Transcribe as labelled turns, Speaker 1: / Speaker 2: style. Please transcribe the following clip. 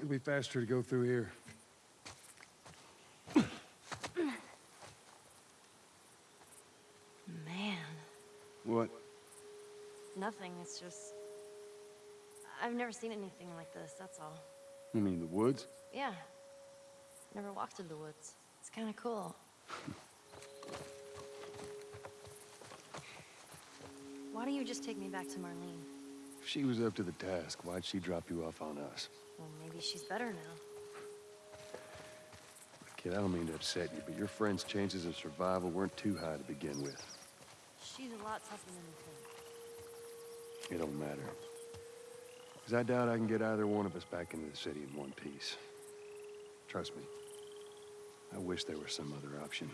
Speaker 1: It'll be faster to go through here.
Speaker 2: Man,
Speaker 1: What?
Speaker 2: nothing. It's just. I've never seen anything like this, that's all.
Speaker 1: You mean the woods?
Speaker 2: Yeah. Never walked through the woods. It's kind of cool. Why don't you just take me back to Marlene?
Speaker 1: If she was up to the task, why'd she drop you off on us?
Speaker 2: Well, maybe she's better now.
Speaker 1: Kid, I don't mean to upset you, but your friend's chances of survival weren't too high to begin with.
Speaker 2: She's a lot tougher than you think.
Speaker 1: It don't matter. Because I doubt I can get either one of us back into the city in one piece. Trust me. I wish there was some other option.